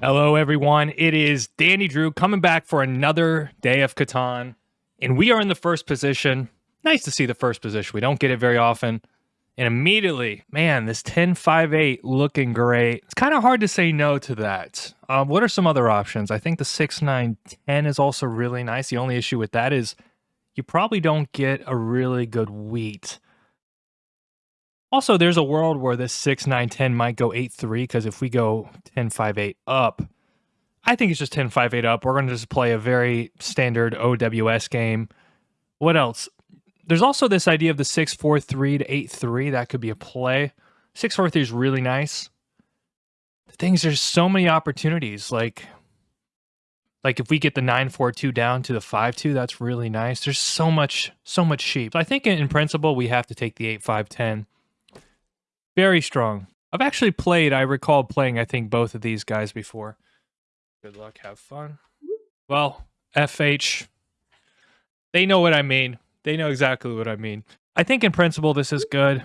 Hello, everyone. It is Danny Drew coming back for another day of Catan, and we are in the first position. Nice to see the first position. We don't get it very often. And immediately, man, this 10 5 8 looking great. It's kind of hard to say no to that. Um, what are some other options? I think the 6 9 10 is also really nice. The only issue with that is you probably don't get a really good wheat. Also, there's a world where this 6, 9, 10 might go 8, 3, because if we go 10, 5, 8 up, I think it's just 10, 5, 8 up. We're going to just play a very standard OWS game. What else? There's also this idea of the 6, 4, 3 to 8, 3. That could be a play. 6, 4, 3 is really nice. The things, there's so many opportunities. Like, like if we get the 942 down to the 52 that's really nice there's so much so much sheep i think in, in principle we have to take the 8510 very strong. I've actually played, I recall playing, I think, both of these guys before. Good luck, have fun. Well, FH, they know what I mean. They know exactly what I mean. I think in principle this is good.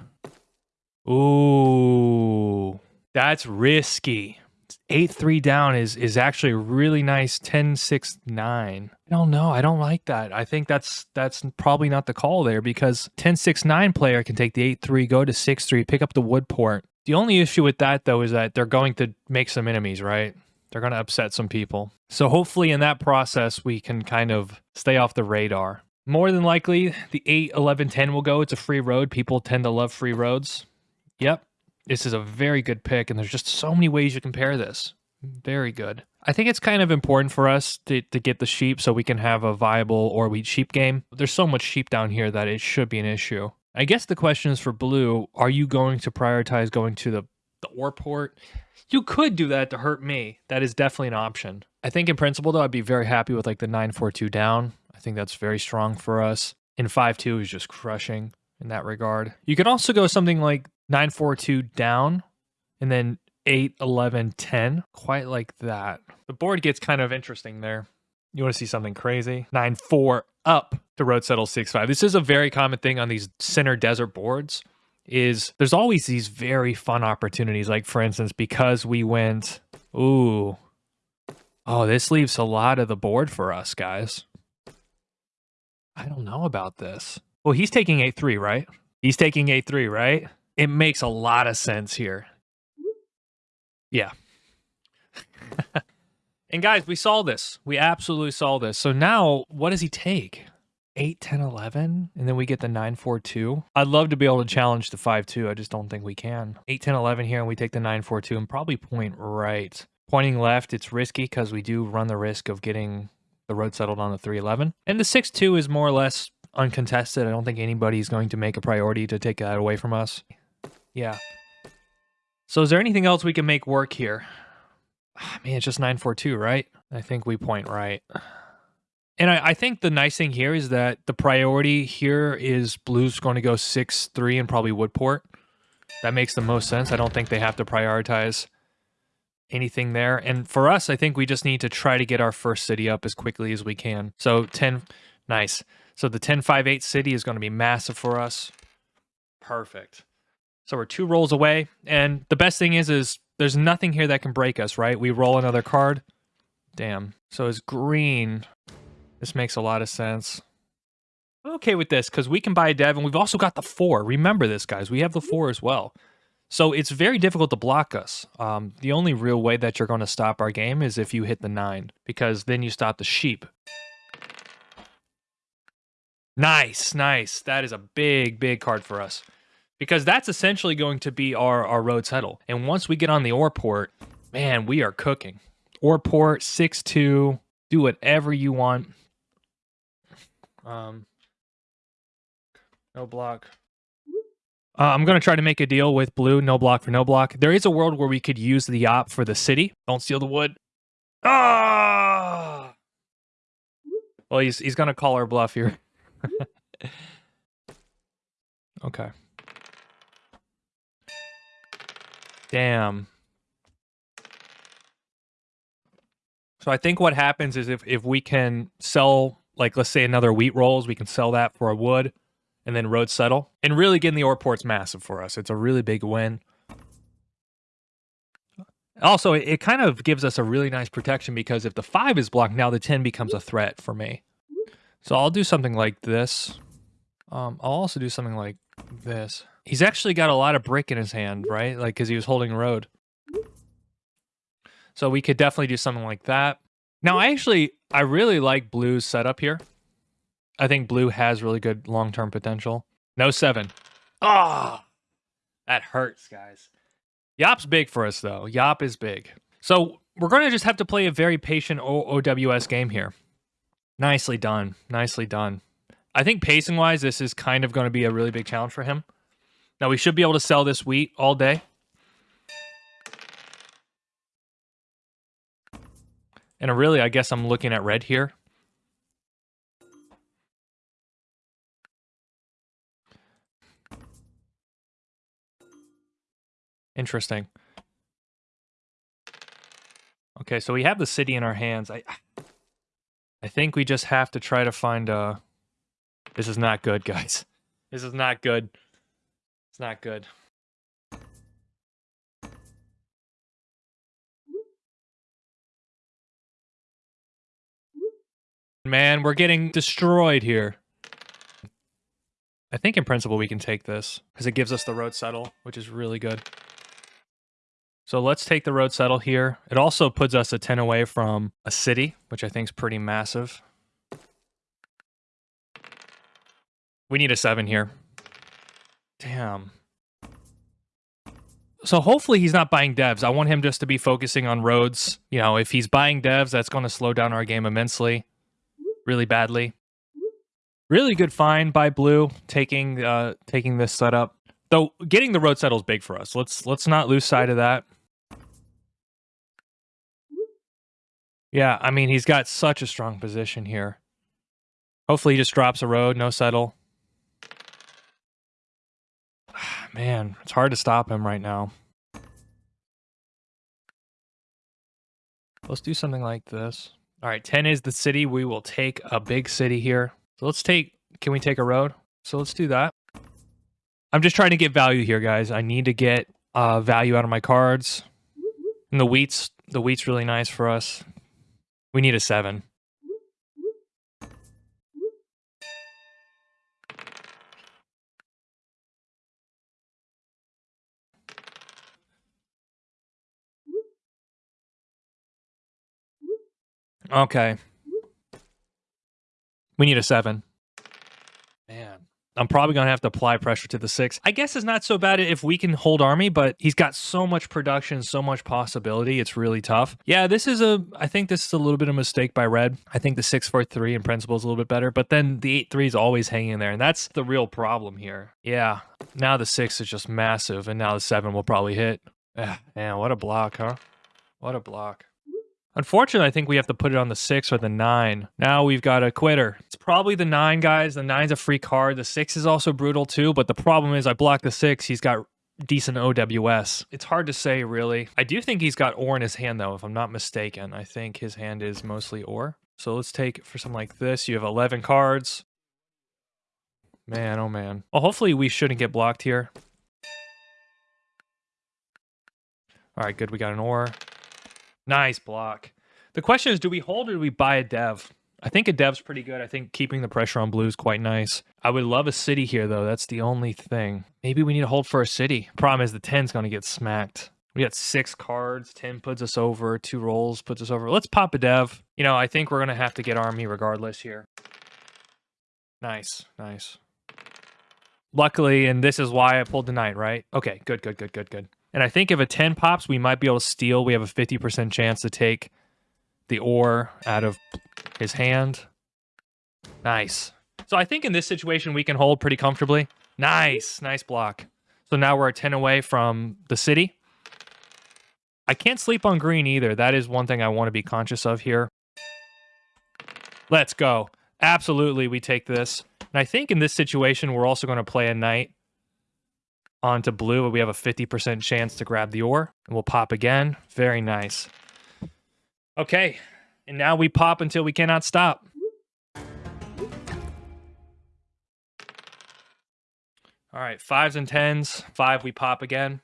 Ooh, that's risky. 8-3 down is is actually a really nice 10-6-9. I don't know. I don't like that. I think that's that's probably not the call there because 10-6-9 player can take the 8-3, go to 6-3, pick up the wood port. The only issue with that though is that they're going to make some enemies, right? They're going to upset some people. So hopefully in that process we can kind of stay off the radar. More than likely, the 8, 11, 10 will go. It's a free road. People tend to love free roads. Yep, this is a very good pick, and there's just so many ways you compare this. Very good. I think it's kind of important for us to, to get the sheep so we can have a viable or wheat sheep game. There's so much sheep down here that it should be an issue. I guess the question is for blue, are you going to prioritize going to the, the ore port? You could do that to hurt me. That is definitely an option. I think in principle though, I'd be very happy with like the 942 down. I think that's very strong for us. And 5-2 is just crushing in that regard. You can also go something like 942 down and then 8 11 10 quite like that. The board gets kind of interesting there. You want to see something crazy? 9 4 up to road settle 6 5 this is a very common thing on these center desert boards is there's always these very fun opportunities. Like for instance because we went ooh. Oh this leaves a lot of the board for us guys. I don't know about this. Well he's taking a three, right? He's taking a three, right it makes a lot of sense here. Yeah. and guys, we saw this. We absolutely saw this. So now, what does he take? 8, 10, 11, and then we get the 9, 4, 2. I'd love to be able to challenge the 5, 2. I just don't think we can. 8, 10, 11 here, and we take the 9, 4, 2, and probably point right. Pointing left, it's risky because we do run the risk of getting the road settled on the 311. And the 6, 2 is more or less uncontested. I don't think anybody's going to make a priority to take that away from us. Yeah. So is there anything else we can make work here? Ah, I mean, it's just 942, right? I think we point right. And I, I, think the nice thing here is that the priority here is blue's going to go 6-3 and probably Woodport. That makes the most sense. I don't think they have to prioritize anything there. And for us, I think we just need to try to get our first city up as quickly as we can. So 10, nice. So the 10-5-8 city is going to be massive for us. Perfect. So we're two rolls away. And the best thing is, is there's nothing here that can break us, right? We roll another card. Damn. So it's green. This makes a lot of sense. I'm okay with this because we can buy a dev and we've also got the four. Remember this, guys. We have the four as well. So it's very difficult to block us. Um, the only real way that you're going to stop our game is if you hit the nine because then you stop the sheep. Nice, nice. That is a big, big card for us because that's essentially going to be our, our road settle. And once we get on the ore port, man, we are cooking. Ore port, 6-2, do whatever you want. Um, no block. Uh, I'm going to try to make a deal with blue, no block for no block. There is a world where we could use the op for the city. Don't steal the wood. Ah! Well, he's, he's going to call our bluff here. okay. Damn. So I think what happens is if, if we can sell, like, let's say another wheat rolls, we can sell that for a wood and then road settle. And really getting the ore port's massive for us. It's a really big win. Also, it, it kind of gives us a really nice protection because if the 5 is blocked, now the 10 becomes a threat for me. So I'll do something like this. Um, I'll also do something like this. He's actually got a lot of brick in his hand, right? Like, because he was holding road. So we could definitely do something like that. Now, I actually, I really like Blue's setup here. I think Blue has really good long-term potential. No seven. Ah, oh, that hurts, guys. Yop's big for us, though. Yop is big. So we're going to just have to play a very patient o OWS game here. Nicely done. Nicely done. I think pacing-wise, this is kind of going to be a really big challenge for him. Now, we should be able to sell this wheat all day. And really, I guess I'm looking at red here. Interesting. Okay, so we have the city in our hands. I I think we just have to try to find a... This is not good, guys. This is not good. It's not good. Man, we're getting destroyed here. I think in principle we can take this because it gives us the road settle, which is really good. So let's take the road settle here. It also puts us a 10 away from a city, which I think is pretty massive. We need a 7 here. Damn. So hopefully he's not buying devs. I want him just to be focusing on roads. You know, if he's buying devs, that's going to slow down our game immensely. Really badly. Really good find by Blue taking uh taking this setup. Though getting the road settle is big for us. Let's let's not lose sight of that. Yeah, I mean he's got such a strong position here. Hopefully he just drops a road, no settle. Man, it's hard to stop him right now. Let's do something like this. All right, 10 is the city. We will take a big city here. So let's take, can we take a road? So let's do that. I'm just trying to get value here, guys. I need to get uh, value out of my cards. And the wheat's the wheat's really nice for us. We need a seven. Okay. We need a seven. Man. I'm probably going to have to apply pressure to the six. I guess it's not so bad if we can hold army, but he's got so much production, so much possibility. It's really tough. Yeah, this is a, I think this is a little bit of a mistake by red. I think the six, four, three in principle is a little bit better, but then the eight, three is always hanging there. And that's the real problem here. Yeah. Now the six is just massive. And now the seven will probably hit. Yeah, man, what a block, huh? What a block. Unfortunately, I think we have to put it on the six or the nine. Now we've got a quitter. It's probably the nine, guys. The nine's a free card. The six is also brutal too, but the problem is I block the six. He's got decent OWS. It's hard to say, really. I do think he's got ore in his hand, though, if I'm not mistaken. I think his hand is mostly ore. So let's take for something like this. You have 11 cards. Man, oh man. Well, hopefully we shouldn't get blocked here. All right, good. We got an ore. Nice block. The question is, do we hold or do we buy a dev? I think a dev's pretty good. I think keeping the pressure on blue is quite nice. I would love a city here, though. That's the only thing. Maybe we need to hold for a city. Problem is the 10's going to get smacked. We got six cards. 10 puts us over. Two rolls puts us over. Let's pop a dev. You know, I think we're going to have to get army regardless here. Nice, nice. Luckily, and this is why I pulled the knight, right? Okay, good, good, good, good, good. And I think if a 10 pops, we might be able to steal. We have a 50% chance to take the ore out of his hand. Nice. So I think in this situation, we can hold pretty comfortably. Nice. Nice block. So now we're a 10 away from the city. I can't sleep on green either. That is one thing I want to be conscious of here. Let's go. Absolutely, we take this. And I think in this situation, we're also going to play a knight onto blue. We have a 50% chance to grab the ore. And we'll pop again. Very nice. Okay. And now we pop until we cannot stop. All right, fives and tens. Five, we pop again.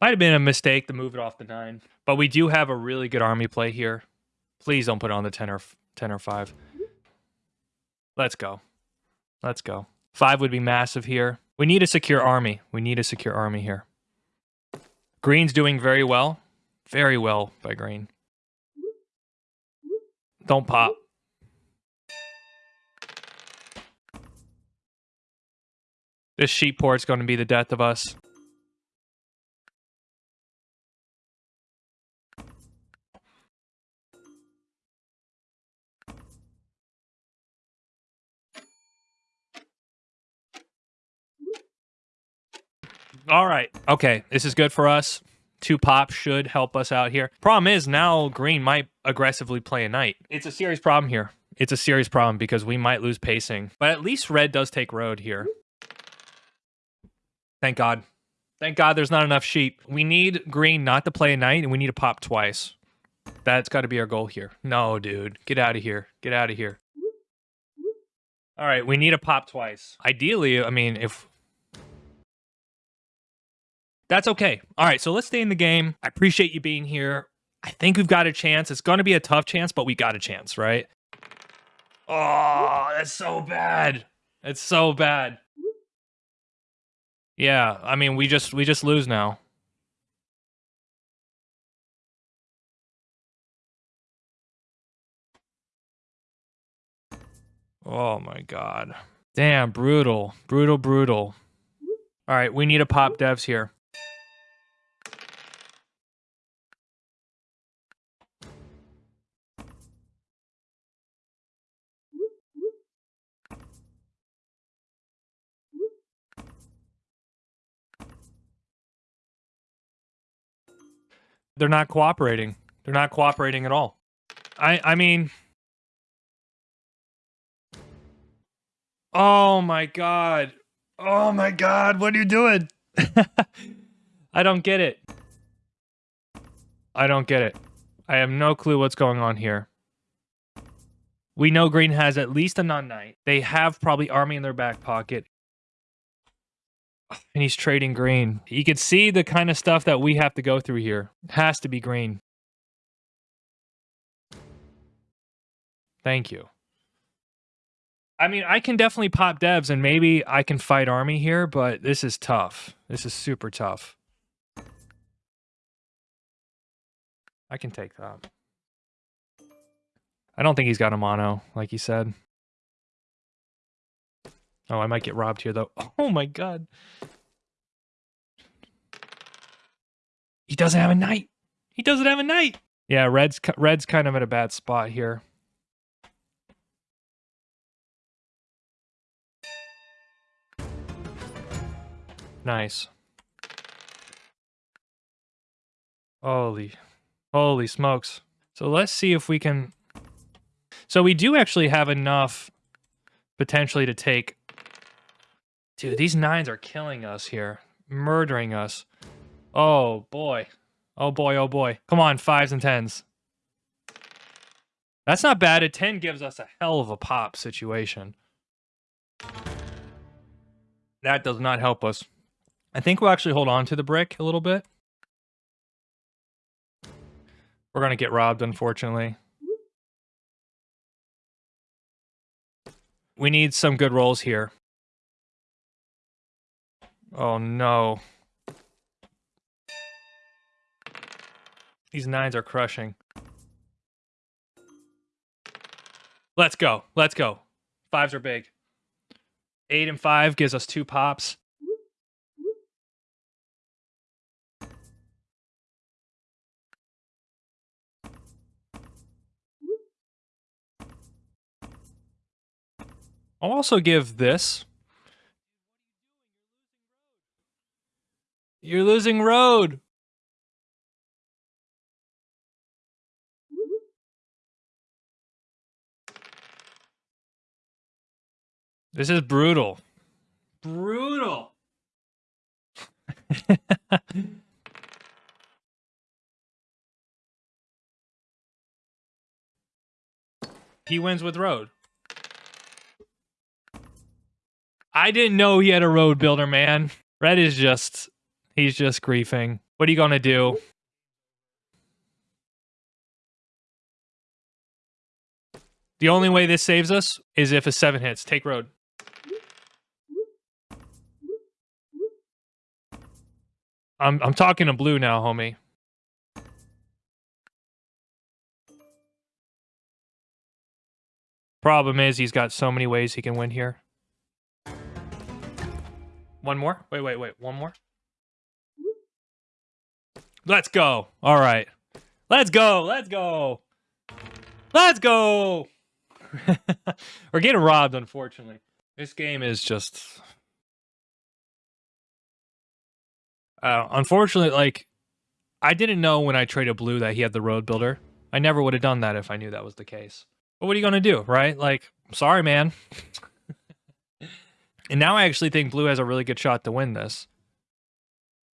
Might have been a mistake to move it off the nine, but we do have a really good army play here. Please don't put on the 10 or 10 or 5. Let's go. Let's go. 5 would be massive here. We need a secure army. We need a secure army here. Green's doing very well. Very well by green. Don't pop. This sheep port's going to be the death of us. All right. Okay. This is good for us. Two pops should help us out here. Problem is now green might aggressively play a knight. It's a serious problem here. It's a serious problem because we might lose pacing. But at least red does take road here. Thank God. Thank God there's not enough sheep. We need green not to play a knight and we need to pop twice. That's got to be our goal here. No, dude. Get out of here. Get out of here. All right, we need a pop twice. Ideally, I mean, if that's okay. All right, so let's stay in the game. I appreciate you being here. I think we've got a chance. It's going to be a tough chance, but we got a chance, right? Oh, that's so bad. It's so bad. Yeah, I mean, we just we just lose now. Oh my god. Damn, brutal. Brutal, brutal. All right, we need to pop devs here. They're not cooperating. They're not cooperating at all. I I mean Oh my god. Oh my god, what are you doing? I don't get it. I don't get it. I have no clue what's going on here. We know green has at least a non-knight. They have probably army in their back pocket and he's trading green. You can see the kind of stuff that we have to go through here. It has to be green. Thank you. I mean, I can definitely pop devs and maybe I can fight army here, but this is tough. This is super tough. I can take that. I don't think he's got a mono, like he said. Oh, I might get robbed here, though. Oh my god. He doesn't have a knight. He doesn't have a knight. Yeah, red's red's kind of at a bad spot here. Nice. Holy, holy smokes. So let's see if we can... So we do actually have enough potentially to take Dude, these nines are killing us here. Murdering us. Oh, boy. Oh, boy, oh, boy. Come on, fives and tens. That's not bad. A 10 gives us a hell of a pop situation. That does not help us. I think we'll actually hold on to the brick a little bit. We're going to get robbed, unfortunately. We need some good rolls here. Oh no. These nines are crushing. Let's go. Let's go. Fives are big. Eight and five gives us two pops. I'll also give this. You're losing road. This is brutal. Brutal. he wins with road. I didn't know he had a road builder, man. Red is just He's just griefing. What are you gonna do? The only way this saves us is if a seven hits. Take road. I'm I'm talking to blue now, homie. Problem is he's got so many ways he can win here. One more? Wait, wait, wait. One more? Let's go. All right. Let's go. Let's go. Let's go. We're getting robbed, unfortunately. This game is just. Uh, unfortunately, like, I didn't know when I traded blue that he had the road builder. I never would have done that if I knew that was the case. But what are you going to do, right? Like, sorry, man. and now I actually think blue has a really good shot to win this.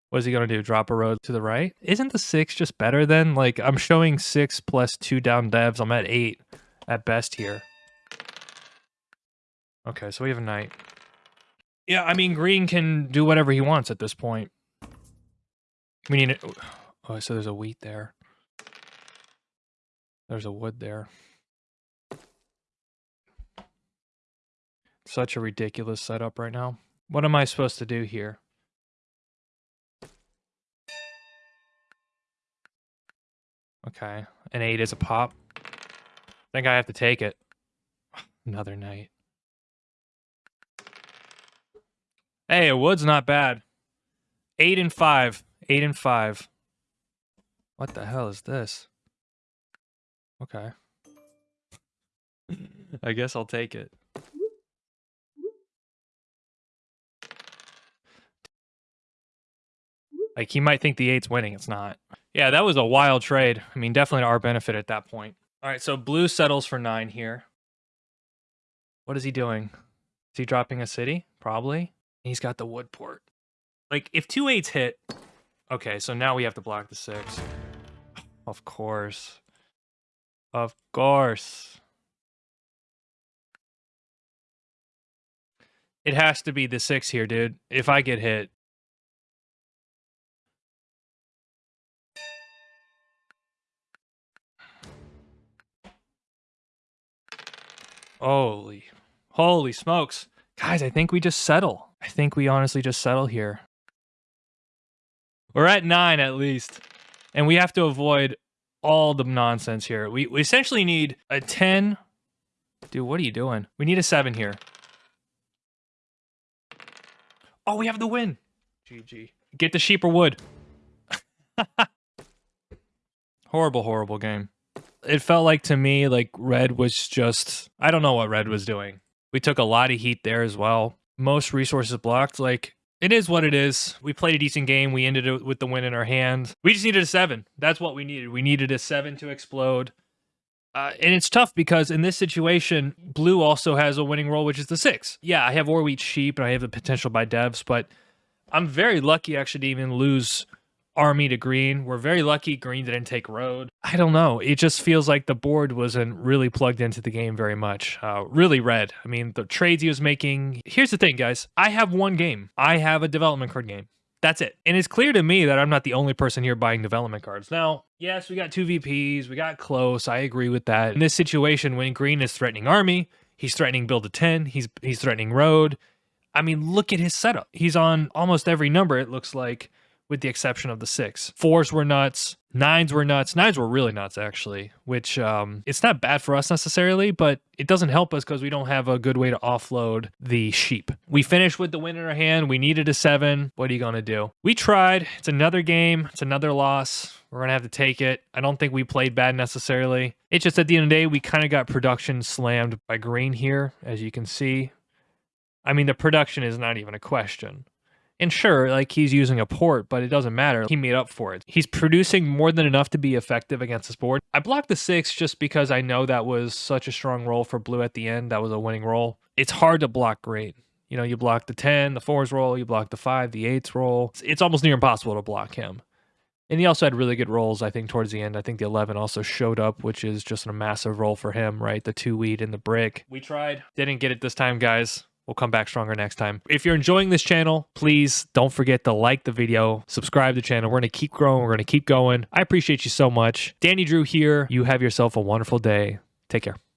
What is he going to do? Drop a road to the right? Isn't the six just better then? Like, I'm showing six plus two down devs. I'm at eight at best here. Okay, so we have a knight. Yeah, I mean, green can do whatever he wants at this point. We need it. Oh, so there's a wheat there. There's a wood there. Such a ridiculous setup right now. What am I supposed to do here? Okay, an 8 is a pop. I think I have to take it. Another knight. Hey, a wood's not bad. 8 and 5. 8 and 5. What the hell is this? Okay. I guess I'll take it. Like, he might think the eight's winning. It's not. Yeah, that was a wild trade. I mean, definitely to our benefit at that point. All right, so blue settles for nine here. What is he doing? Is he dropping a city? Probably. He's got the wood port. Like, if two eights hit... Okay, so now we have to block the six. Of course. Of course. It has to be the six here, dude. If I get hit, Holy, holy smokes. Guys, I think we just settle. I think we honestly just settle here. We're at nine at least. And we have to avoid all the nonsense here. We, we essentially need a 10. Dude, what are you doing? We need a 7 here. Oh, we have the win. GG. Get the sheep or wood. horrible, horrible game it felt like to me like red was just I don't know what red was doing. We took a lot of heat there as well. Most resources blocked. Like it is what it is. We played a decent game. We ended it with the win in our hand. We just needed a seven. That's what we needed. We needed a seven to explode. Uh, and it's tough because in this situation, blue also has a winning roll, which is the six. Yeah, I have wheat sheep and I have the potential buy devs, but I'm very lucky actually to even lose army to green. We're very lucky green didn't take road. I don't know. It just feels like the board wasn't really plugged into the game very much. Uh, really red. I mean, the trades he was making. Here's the thing, guys. I have one game. I have a development card game. That's it. And it's clear to me that I'm not the only person here buying development cards. Now, yes, we got two VPs. We got close. I agree with that. In this situation, when green is threatening army, he's threatening build a 10, he's he's threatening road. I mean, look at his setup. He's on almost every number, it looks like with the exception of the six. Fours were nuts. Nines were nuts. Nines were really nuts, actually, which um, it's not bad for us necessarily, but it doesn't help us because we don't have a good way to offload the sheep. We finished with the win in our hand. We needed a seven. What are you going to do? We tried. It's another game. It's another loss. We're going to have to take it. I don't think we played bad necessarily. It's just at the end of the day, we kind of got production slammed by green here, as you can see. I mean, the production is not even a question. And sure, like he's using a port, but it doesn't matter. He made up for it. He's producing more than enough to be effective against this board. I blocked the six just because I know that was such a strong roll for blue at the end. That was a winning roll. It's hard to block great. You know, you block the 10, the fours roll, you block the five, the eights roll. It's, it's almost near impossible to block him. And he also had really good rolls, I think, towards the end. I think the 11 also showed up, which is just a massive roll for him, right? The two weed and the brick. We tried. Didn't get it this time, guys. We'll come back stronger next time. If you're enjoying this channel, please don't forget to like the video, subscribe to the channel. We're going to keep growing. We're going to keep going. I appreciate you so much. Danny Drew here. You have yourself a wonderful day. Take care.